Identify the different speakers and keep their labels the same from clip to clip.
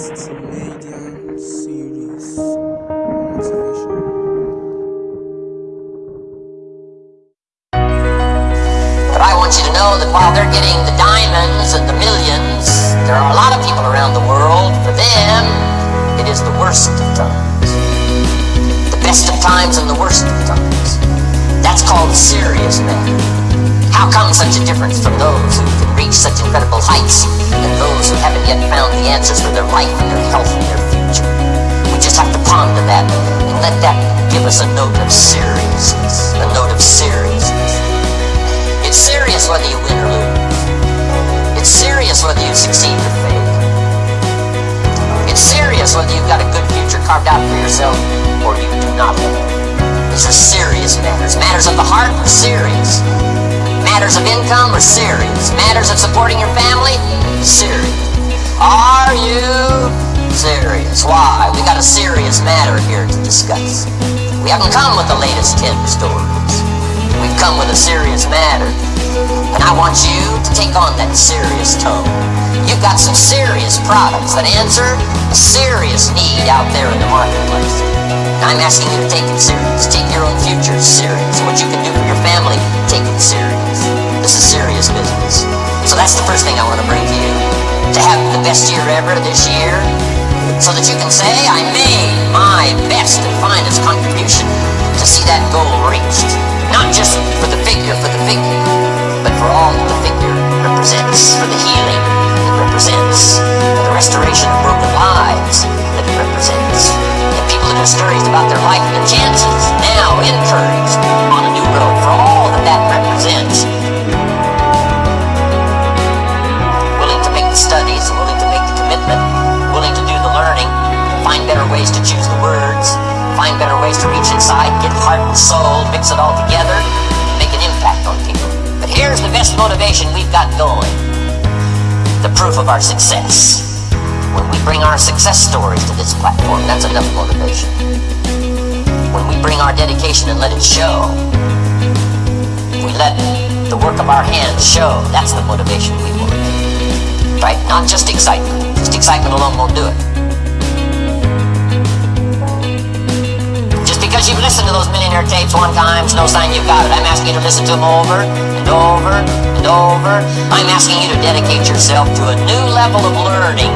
Speaker 1: Test Median Series.
Speaker 2: But I want you to know that while they're getting the diamonds and the millions, there are a lot of people around the world. For them, it is the worst of times. The best of times and the worst of times. That's called serious matter. How come such a difference from those who can reach such incredible heights and those who haven't yet found the answers for their life and their health and their future? We just have to ponder that and let that give us a note of seriousness. A note of seriousness. It's serious whether you win or lose. It's serious whether you succeed or fail. It's serious whether you've got a good future carved out for yourself or you do not. These are serious matters. Matters of the heart are serious. Matters of income are serious. Matters of supporting your family, serious. Are you serious? Why? We got a serious matter here to discuss. We haven't come with the latest 10 stories. We've come with a serious matter. And I want you to take on that serious tone. You've got some serious products that answer a serious need out there in the marketplace. I'm asking you to take it serious. Take your own future serious. What you can do for your family, take it serious. This is serious business. So that's the first thing I want to bring to you. To have the best year ever this year, so that you can say, I made my best and finest contribution to see that goal reached. Not just for the figure, for the figure, but for all that the figure represents, for the healing it represents, for the restoration of broken lives that it represents, and people that are discouraged about their life and their chances, find better ways to reach inside, get heart and soul, mix it all together, make an impact on people. But here's the best motivation we've got going the proof of our success. When we bring our success stories to this platform, that's enough motivation. When we bring our dedication and let it show, we let the work of our hands show, that's the motivation we want. Right? Not just excitement. Just excitement alone won't do it. Listened to those millionaire tapes one time, no sign you've got it. I'm asking you to listen to them over and over and over. I'm asking you to dedicate yourself to a new level of learning.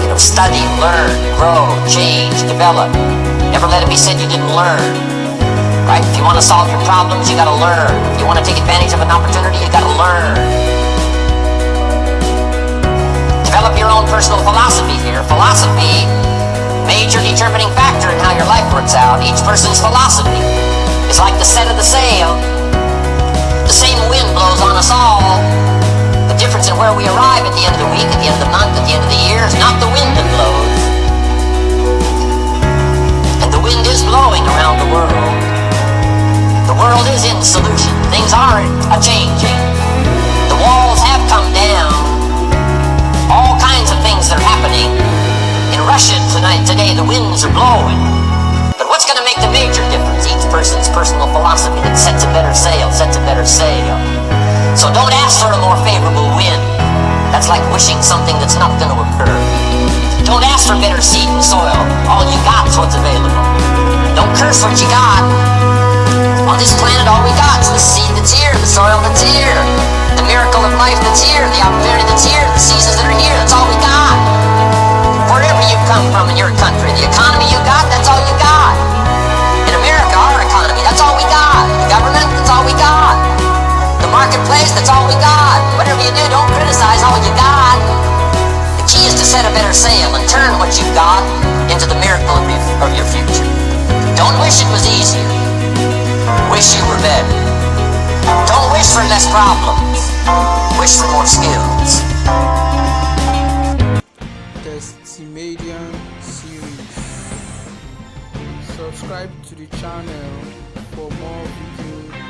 Speaker 2: You know, study, learn, grow, change, develop. Never let it be said you didn't learn. Right? If you want to solve your problems, you gotta learn. If you want to take advantage of an opportunity, you gotta learn. Develop your own personal philosophy here. Philosophy, major determining factor in how your life works out. Each person's philosophy is like the set of the sail. The same wind blows on us all. The difference in where we arrive at the end of the week, at the end of the month, at the end of the year is not the wind that blows. And the wind is blowing around the world. The world is in solution. Things are a changing. The walls have come down. All kinds of things are happening. Russia today, the winds are blowing. But what's going to make the major difference? Each person's personal philosophy that sets a better sail, sets a better sail. So don't ask for a more favorable wind. That's like wishing something that's not going to occur. Don't ask for better seed and soil. All you got is what's available. Don't curse what you got. On this planet, all we got is the seed that's here, the soil that's here, the miracle of life that's here, the opportunity that's here, turn what you got into the miracle of your, of your future. Don't wish it was easier. Wish you were better. Don't wish for less problems. Wish for more skills.
Speaker 1: Test Median Series. Subscribe to the channel for more video